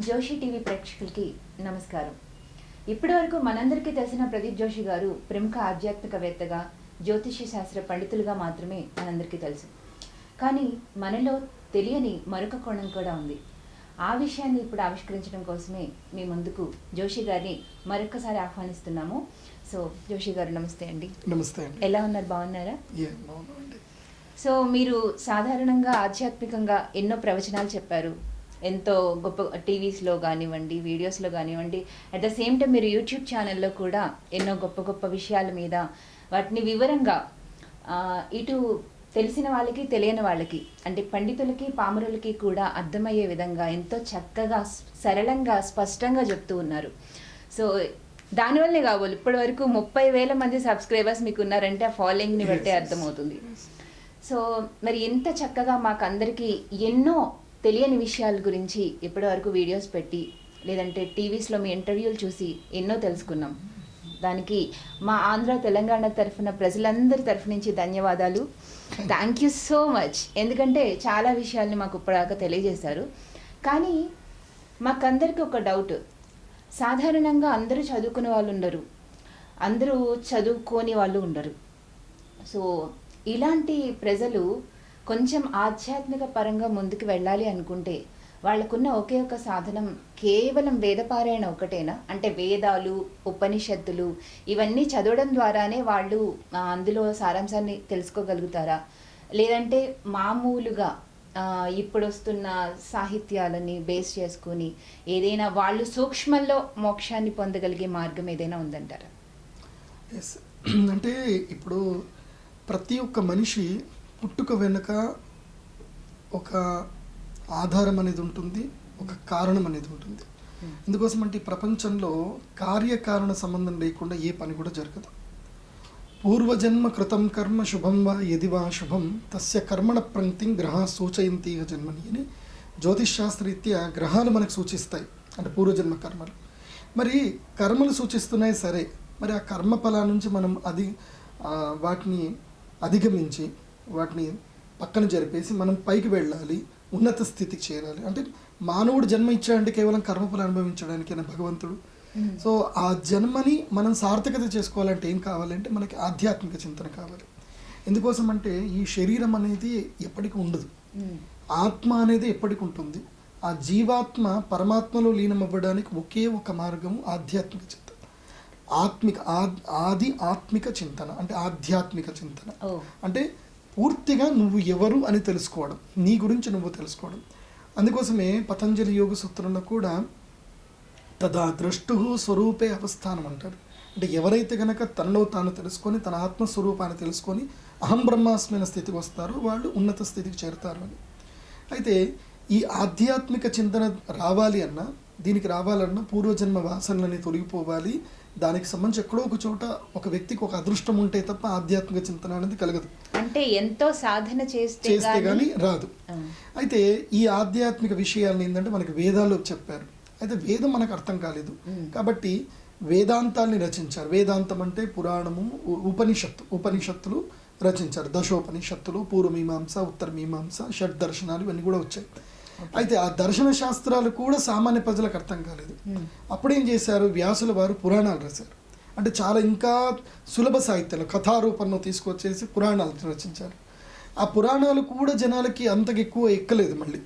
Joshi TV ప్రేక్షకులకి నమస్కారం. ఇప్పటి వరకు మనందరికీ తెలిసిన ప్రదీప్ జోషి గారు ప్రముఖ ఆధ్యాత్మికవేత్తగా జ్యోతిష శాస్త్ర పండితులుగా మాత్రమే మనందరికీ తెలుసు. కానీ మనలో తెలియని మరొక కోణం కూడా ఉంది. ఆ విషయాన్ని ఇప్పుడు ఆవిష్కరించడం కోసమే మీ ముందుకు జోషి గారిని మరొకసారి ఆహ్వానిస్తున్నాము. సో జోషి గారు నమస్తే అండి. నమస్తే అండి. ఎలా ఉన్నారు? బాగున్నారా? సో మీరు సాధారణంగా ఆధ్యాత్మికంగా ఎన్నో ప్రవచనాలు చెప్పారు. ఎంతో గొప్ప టీవీస్లో కానివ్వండి వీడియోస్లో కానివ్వండి అట్ ద సేమ్ టైం మీరు యూట్యూబ్ ఛానల్లో కూడా ఎన్నో గొప్ప గొప్ప విషయాల మీద వాటిని వివరంగా ఇటు తెలిసిన వాళ్ళకి తెలియని వాళ్ళకి అంటే పండితులకి పామరులకి కూడా అర్థమయ్యే విధంగా ఎంతో చక్కగా సరళంగా స్పష్టంగా చెప్తూ ఉన్నారు సో దానివల్లే కావాలి ఇప్పటి వరకు ముప్పై వేల మంది సబ్స్క్రైబర్స్ మీకు ఉన్నారంటే ఆ ఫాలోయింగ్ని బట్టే. అర్థమవుతుంది సో మరి ఎంత చక్కగా మాకు అందరికీ ఎన్నో తెలియని విషయాల గురించి ఇప్పటివరకు వీడియోస్ పెట్టి లేదంటే టీవీస్లో మీ ఇంటర్వ్యూలు చూసి ఎన్నో తెలుసుకున్నాం. దానికి మా ఆంధ్ర తెలంగాణ తరఫున ప్రజలందరి తరఫు నుంచి ధన్యవాదాలు. థ్యాంక్ యూ సో మచ్ ఎందుకంటే చాలా విషయాల్ని మాకు ఇప్పటిదాకా తెలియజేశారు. కానీ మాకందరికీ ఒక డౌట్ సాధారణంగా అందరూ చదువుకునే వాళ్ళు ఉండరు. అందరూ చదువుకోని వాళ్ళు ఉండరు. సో ఇలాంటి ప్రజలు కొంచెం ఆధ్యాత్మిక పరంగా ముందుకు వెళ్ళాలి అనుకుంటే వాళ్ళకున్న ఒకే ఒక సాధనం కేవలం వేదపారాయణ ఒకటేనా అంటే వేదాలు ఉపనిషత్తులు ఇవన్నీ చదవడం ద్వారానే వాళ్ళు అందులో సారాంశాన్ని తెలుసుకోగలుగుతారా? లేదంటే మామూలుగా ఇప్పుడు వస్తున్న సాహిత్యాలని బేస్ చేసుకుని ఏదైనా వాళ్ళు సూక్ష్మంలో మోక్షాన్ని పొందగలిగే మార్గం ఏదైనా ఉందంటారా? ఎస్ అంటే ఇప్పుడు ప్రతి ఒక్క మనిషి పుట్టుక వెనుక ఒక ఆధారం అనేది ఉంటుంది ఒక కారణం అనేది ఉంటుంది. Hmm. ఎందుకోసం అంటే ఈ ప్రపంచంలో కార్యకారణ సంబంధం లేకుండా ఏ పని కూడా జరగదు. పూర్వజన్మ కృతం కర్మ శుభం వా యది వా శుభం తస్య కర్మణ ప్రంక్తిం గ్రహ సూచయంతి జన్మని అని జ్యోతిష్ శాస్త్రరీత్యా గ్రహాలు మనకు సూచిస్తాయి అంటే పూర్వజన్మ కర్మలు. మరి కర్మలు సూచిస్తున్నాయి సరే మరి ఆ కర్మ ఫలా నుంచి మనం అది వాటిని అధిగమించి వాటిని పక్కన జరిపేసి మనం పైకి వెళ్ళాలి ఉన్నత స్థితికి చేరాలి. అంటే మానవుడు జన్మ ఇచ్చాడంటే కేవలం కర్మఫలం అనుభవించడానికి భగవంతుడు? Hmm. సో ఆ జన్మని మనం సార్థకత చేసుకోవాలంటే ఏం కావాలంటే మనకి ఆధ్యాత్మిక చింతన కావాలి. ఎందుకోసం అంటే ఈ శరీరం అనేది ఎప్పటికీ ఉండదు. మ్మ్. ఆత్మ అనేది ఎప్పటికి ఉంటుంది. ఆ జీవాత్మ పరమాత్మలో లీనం అవ్వడానికి ఒకే ఒక మార్గము ఆధ్యాత్మిక చింతన. ఆత్మిక ఆద్- ఆత్మిక చింతన అంటే ఆధ్యాత్మిక చింతన. అంటే పూర్తిగా నువ్వు ఎవరు అని తెలుసుకోవడం నీ గురించి నువ్వు తెలుసుకోవడం. అందుకోసమే పతంజలి యోగ సూత్రంలో కూడా తదా దృష్టు స్వరూపే అవస్థానం అంటారు. అంటే ఎవరైతే గనక తనలో తాను తెలుసుకొని తన ఆత్మస్వరూపాన్ని తెలుసుకొని అహం బ్రహ్మాస్మైన స్థితికి వస్తారో వాళ్ళు ఉన్నత స్థితికి చేరుతారు అని. అయితే ఈ ఆధ్యాత్మిక చింతన రావాలి అన్నా దీనికి రావాలన్నా పూర్వజన్మ వాసనలని తొలగిపోవాలి దానికి సంబంధించి ఎక్కడో ఒక చోట ఒక వ్యక్తికి ఒక అదృష్టం ఉంటే తప్ప ఆధ్యాత్మిక చింతన అనేది కలగదు. అంటే ఎంతో సాధన చేస్తే చేస్తే గానీ- కానీ రాదు. అయితే ఈ ఆధ్యాత్మిక విషయాలను ఏంటంటే మనకి వేదాలు చెప్పారు. అయితే వేదం మనకు అర్థం కాలేదు. కాబట్టి వేదాంతాల్ని రచించారు. వేదాంతం అంటే పురాణము ఉపనిషత్తు ఉపనిషత్తులు రచించారు. దశోపనిషత్తులు పూర్వమీమాంస ఉత్తర మీమాంస షడ్ దర్శనాలు ఇవన్నీ కూడా వచ్చాయి. అయితే ఆ దర్శన శాస్త్రాలు కూడా సామాన్య ప్రజలకు అర్థం కాలేదు. మ్మ్. అప్పుడేం చేశారు? వ్యాసుల వారు పురాణాలు రాశారు. అంటే చాలా ఇంకా సులభ సాహిత్యంలో కథారూపంలో తీసుకొచ్చేసి పురాణాలు రచించారు. ఆ పురాణాలు కూడా జనాలకి అంతకు ఎక్కువ ఎక్కలేదు మళ్ళీ.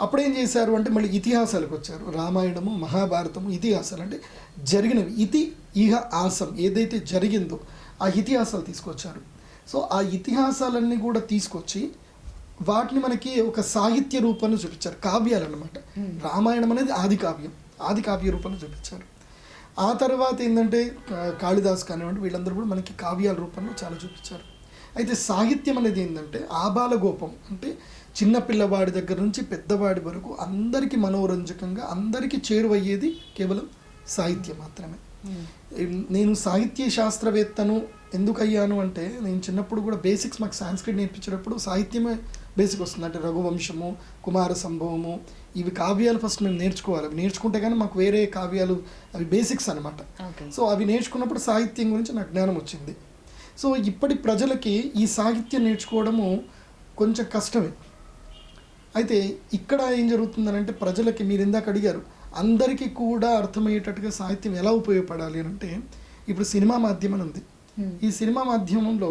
అప్పుడేం చేశారు అంటే మళ్ళీ ఇతిహాసాలకు వచ్చారు. రామాయణము మహాభారతము ఇతిహాసాలు అంటే జరిగినవి. ఇతి ఇహ ఆసం ఏదైతే జరిగిందో ఆ ఇతిహాసాలు తీసుకొచ్చారు. సో ఆ ఇతిహాసాలన్నీ కూడా తీసుకొచ్చి వాటిని మనకి ఒక సాహిత్య రూపంలో చూపించారు. కావ్యాలు అన్నమాట. Hmm. రామాయణం అనేది ఆది కావ్యం. ఆది కావ్య రూపంలో చూపించారు. ఆ తర్వాత ఏంటంటే కాళిదాస్ కానివ్వండి వీళ్ళందరూ కూడా మనకి కావ్యాల రూపంలో చాలా చూపించారు. అయితే సాహిత్యం అనేది ఏంటంటే ఆబాల గోపం అంటే చిన్న పిల్లవాడి దగ్గర నుంచి పెద్దవాడి వరకు అందరికీ మనోరంజకంగా అందరికీ చేరువయ్యేది కేవలం సాహిత్యం మాత్రమే. నేను సాహిత్య శాస్త్రవేత్తను ఎందుకు అయ్యాను అంటే నేను చిన్నప్పుడు కూడా బేసిక్స్ మాకు సాంస్క్రిట్ నేర్పించేటప్పుడు సాహిత్యమే బేసిక్ వస్తుంది అంటే రఘువంశము కుమార సంభవము. ఇవి కావ్యాలు ఫస్ట్ మేము నేర్చుకోవాలి. అవి నేర్చుకుంటే కానీ మాకు వేరే కావ్యాలు అవి బేసిక్స్ అనమాట సో అవి నేర్చుకున్నప్పుడు సాహిత్యం గురించి నాకు జ్ఞానం వచ్చింది. సో ఇప్పటి ప్రజలకి ఈ సాహిత్యం నేర్చుకోవడము కొంచెం కష్టమే. అయితే ఇక్కడ ఏం జరుగుతుందనంటే ప్రజలకి మీరు ఇందాక అడిగారు అందరికీ కూడా అర్థమయ్యేటట్టుగా సాహిత్యం ఎలా ఉపయోగపడాలి అని అంటే ఇప్పుడు సినిమా మాధ్యమం ఉంది. ఈ సినిమా మాధ్యమంలో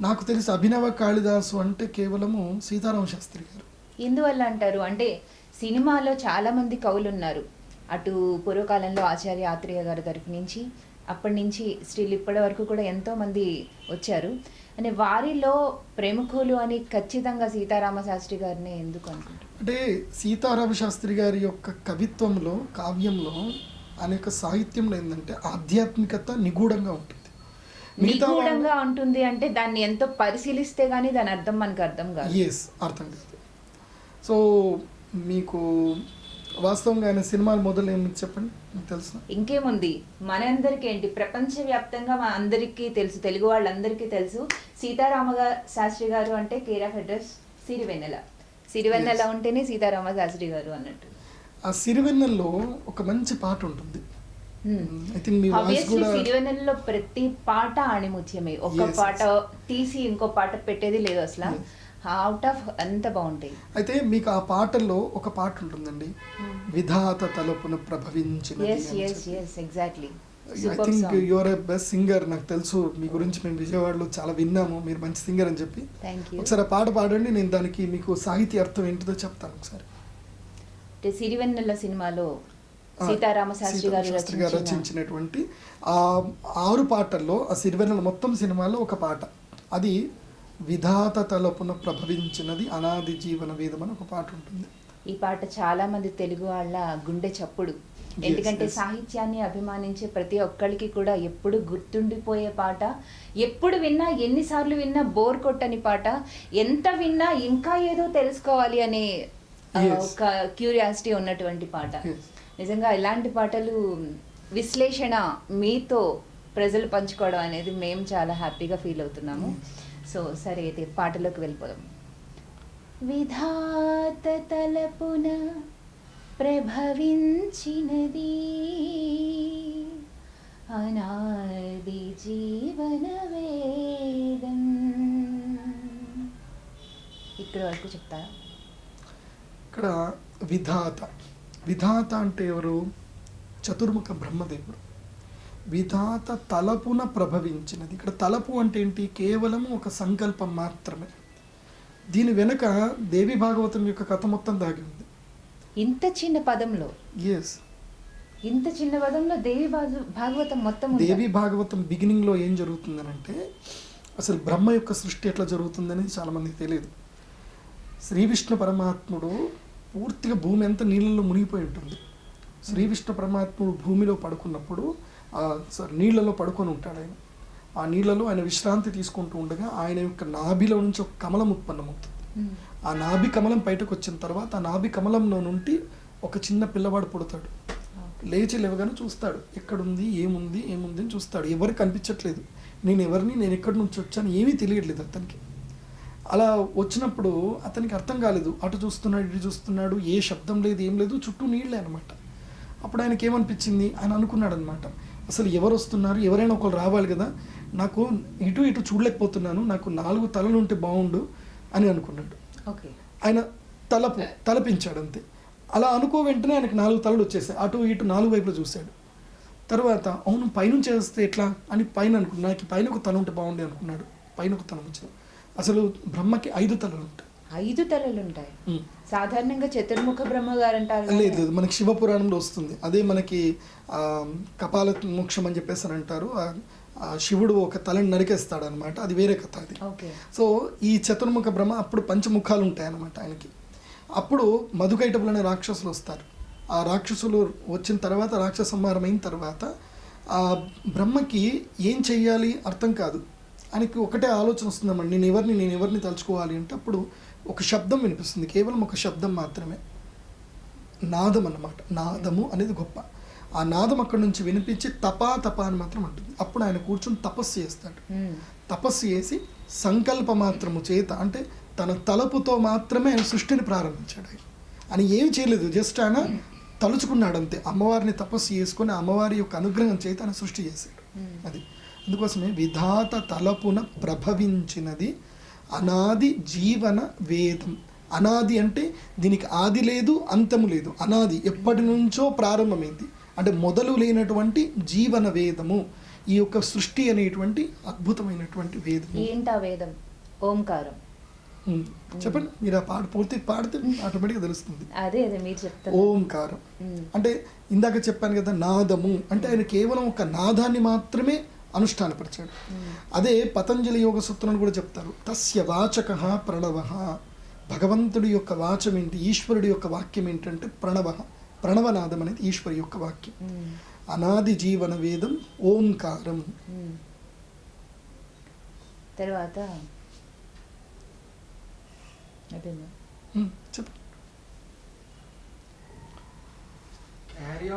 నాకు తెలిసి అభినవ కాళిదాసు అంటే కేవలము సీతారామ శాస్త్రి గారు. ఎందువల్ల అంటారు? అంటే సినిమాలో చాలా మంది కవులు ఉన్నారు అటు పూర్వకాలంలో ఆచార్య ఆత్రేయ గారి తరపు నుంచి అప్పటి నుంచి స్టిల్ ఇప్పటి వరకు కూడా ఎంతో మంది వచ్చారు. అంటే వారిలో ప్రముఖులు అని ఖచ్చితంగా సీతారామ శాస్త్రి గారిని ఎందుకు అనుకుంటారు? అంటే సీతారామ శాస్త్రి గారి యొక్క కవిత్వంలో కావ్యంలో అనేక సాహిత్యంలో ఏంటంటే ఆధ్యాత్మికత నిగూఢంగా ఉంటుంది. నిగూఢంగా ఉంటుంది అంటే దాన్ని ఎంతో పరిశీలిస్తే గానీ దాని అర్థం మనకు అర్థం కాదు. ఎస్ అర్థం కాదు. సో మీకు వాస్తవంగా ఆయన సినిమాలు మొదలు ఏమి చెప్పండి? మీకు తెలుసా? ఇంకేముంది? మనందరికీ ఏంటి? ప్రపంచవ్యాప్తంగా మన అందరికీ తెలుసు తెలుగు వాళ్ళందరికీ తెలుసు. సీతారామ శాస్త్రి గారు అంటే care of address Sirivennela. Sirivennela. ఉంటేనే సీతారామ శాస్త్రి గారు అన్నట్టు. ఆ సిరివెన్నెల్లో ఒక మంచి పాట ఉంటుంది. సిరివెన్నెలలో ప్రతి పాట ఆణిముత్యమే. ఒక పాట. తీసి ఇంకో పాట పెట్టేది లేదు అసలు. అవుట్ ఆఫ్ అంత బాగుంటాయి. అయితే మీకు ఆ పాటల్లో ఒక పాట ఉంటుందండి. విధాత తలపున ప్రభవించిన exactly I think you're a best singer నాకు తెలుసు. మీ గురించి మేము విజయవాడలో చాలా విన్నాము. మీరు మంచి సింగర్ అని చెప్పి. ఒకసారి ఆ పాట పాడండి నేను దానికి మీకు సాహితీ అర్థం ఏంటిదో చెప్తాను ఒకసారి. అంటే సిరివెన్నెల సినిమాలో సీతారామ శాస్త్రి గారు రచించినటువంటి ఆ ఆరు పాటల్లో ఆ సిరివెన్నెల మొత్తం సినిమాలో ఒక పాట అది విధాత తలపున ప్రభవించినది అనాది జీవన వేదం అని ఒక పాట ఉంటుంది ఈ పాట చాలా మంది తెలుగు వాళ్ళ గుండె చప్పుడు ఎందుకంటే. సాహిత్యాన్ని అభిమానించే ప్రతి ఒక్కరికి కూడా ఎప్పుడు గుర్తుండిపోయే పాట ఎప్పుడు విన్నా ఎన్నిసార్లు విన్నా బోర్ కొట్టని పాట ఎంత విన్నా ఇంకా ఏదో తెలుసుకోవాలి అనే. ఒక క్యూరియాసిటీ ఉన్నటువంటి పాట. నిజంగా ఇలాంటి పాటలు విశ్లేషణ మీతో ప్రజలు పంచుకోవడం అనేది మేము చాలా హ్యాపీగా ఫీల్ అవుతున్నాము. సో సరే అయితే పాటలోకి వెళ్ళిపోదాం. విధాత తలపున ప్రభవించినది అనాది జీవన వేదం. ఇక్కడ వరకు చెప్తారా? ఇక్కడ విధాత. విధాత అంటే ఎవరు? చతుర్ముఖ బ్రహ్మదేవుడు. విధాత తలపున ప్రభవించినది. ఇక్కడ తలపు అంటే ఏంటి? కేవలం ఒక సంకల్పం మాత్రమే. దీని వెనుక దేవి భాగవతం యొక్క కథ మొత్తం దాగి ఉంది. ఇంత చిన్న పదంలో? ఎస్ ఇంత చిన్న పదంలో దేవి భాగ- భాగవతం మొత్తం? దేవి భాగవతం బిగినింగ్లో ఏం జరుగుతుందనంటే అసలు బ్రహ్మ యొక్క సృష్టి ఎట్లా జరుగుతుందనేది చాలా మందికి తెలియదు. శ్రీ విష్ణు పరమాత్ముడు పూర్తిగా భూమి అంతా నీళ్ళలో మునిగిపోయి ఉంటుంది. శ్రీ విష్ణు పరమాత్ముడు భూమిలో పడుకున్నప్పుడు సారీ నీళ్ళలో పడుకొని ఉంటాడు ఆయన. ఆ నీళ్ళలో ఆయన విశ్రాంతి తీసుకుంటూ ఉండగా ఆయన యొక్క నాభిలో నుంచి ఒక కమలం ఉత్పన్నమవుతుంది. ఉమ్. ఆ నాభి కమలం బయటకు వచ్చిన తర్వాత ఆ నాభి కమలంలో నుండి ఒక చిన్న పిల్లవాడు పుడతాడు. లేచి లేవగానే చూస్తాడు. ఎక్కడుంది ఏముంది ఏముంది అని చూస్తాడు. ఎవరికి కనిపించట్లేదు. నేను ఎవరిని నేను ఎక్కడి నుంచి వచ్చాను ఏమీ తెలియట్లేదు అతనికి. అలా వచ్చినప్పుడు అతనికి అర్థం కాలేదు. అటు చూస్తున్నాడు ఇటు చూస్తున్నాడు ఏ శబ్దం లేదు ఏం లేదు చుట్టూ నీళ్ళే అనమాట అప్పుడు ఆయనకి ఏమనిపించింది? ఆయన అనుకున్నాడు అనమాట అసలు ఎవరు వస్తున్నారు? ఎవరైనా ఒకరు రావాలి కదా. నాకు ఇటు ఇటు చూడలేకపోతున్నాను. నాకు నాలుగు తలలు ఉంటే బాగుండు అని అనుకున్నాడు. ఓకే. ఆయన తలపు తలపించాడు అంతే. అలా అనుకో వెంటనే ఆయనకు నాలుగు తలలు వచ్చేసాయి. అటు ఇటు నాలుగు వైపులు చూశాడు. తర్వాత అవును పైనుంచి వేస్తే ఎట్లా? అని పైన అనుకున్నాడు నాకు పైన ఒక తల ఉంటే బాగుండే అనుకున్నాడు. పైన ఒక తల వచ్చింది అసలు బ్రహ్మకి ఐదు తలలు ఉంటాయి. ఐదు తలలు ఉంటాయి. సాధారణంగా చతుర్ముఖ బ్రహ్మ గారు అంటారు లేదు. మనకి శివపురాణంలో వస్తుంది. అదే మనకి కపాల మోక్షం అని చెప్పేసి అంటారు. శివుడు ఒక తలని నరికేస్తాడు అనమాట అది వేరే కథ అది. ఓకే. సో ఈ చతుర్ముఖ బ్రహ్మ అప్పుడు పంచముఖాలు ఉంటాయి అన్నమాట ఆయనకి. అప్పుడు మధుకైటపులు అనే రాక్షసులు వస్తారు. ఆ రాక్షసులు వచ్చిన తర్వాత రాక్షస సంహారం అయిన తర్వాత ఆ బ్రహ్మకి ఏం చెయ్యాలి అర్థం కాదు. ఆయనకి ఒకటే ఆలోచన వస్తుందన్నమాట. నేను ఎవరిని నేను ఎవరిని తలుచుకోవాలి అంటే అప్పుడు ఒక శబ్దం వినిపిస్తుంది. కేవలం ఒక శబ్దం మాత్రమే. నాదం అన్నమాట. నాదము అనేది గొప్ప. ఆ నాదం అక్కడి నుంచి వినిపించి తపా తప అని మాత్రం అంటుంది. అప్పుడు ఆయన కూర్చొని తపస్సు చేస్తాడు. తపస్సు చేసి సంకల్ప మాత్రము చేత అంటే తన తలపుతో మాత్రమే ఆయన సృష్టిని ప్రారంభించాడు ఆయన. అని ఏమి చేయలేదు. జస్ట్ ఆయన తలుచుకున్నాడు అంతే. అమ్మవారిని తపస్సు చేసుకొని అమ్మవారి యొక్క అనుగ్రహం చేత ఆయన సృష్టి చేశాడు. అది. అందుకోసమే విధాత తలపున ప్రభవించినది అనాది జీవన వేదం. అనాది అంటే దీనికి ఆది లేదు అంతము లేదు. అనాది ఎప్పటి నుంచో ప్రారంభమైంది. అంటే మొదలు లేనటువంటి జీవన వేదము ఈ యొక్క సృష్టి అనేటువంటి అద్భుతమైనటువంటి వేదము. ఏంటా వేదం? ఓంకారం. చెప్పండి. మీరు ఆ పాట పూర్తి పాడితే ఆటోమేటిక్గా తెలుస్తుంది. అదే అదే మీరు చెప్తారు ఓంకారం. అంటే ఇందాక చెప్పాను కదా నాదము. అంటే ఆయన కేవలం ఒక నాదాన్ని మాత్రమే అనుష్ఠానపరిచాడు. అదే పతంజలి యోగ సూత్రాన్ని కూడా చెప్తారు. తస్య వాచక ప్రణవ. భగవంతుడి యొక్క వాచం ఏంటి? ఈశ్వరుడి యొక్క వాక్యం ఏంటంటే ప్రణవ. ప్రణవనాదం అనేది ఈశ్వరి యొక్క వాక్యం. అనాది జీవన వేదం ఓంకారం. తర్వాత చెప్పండి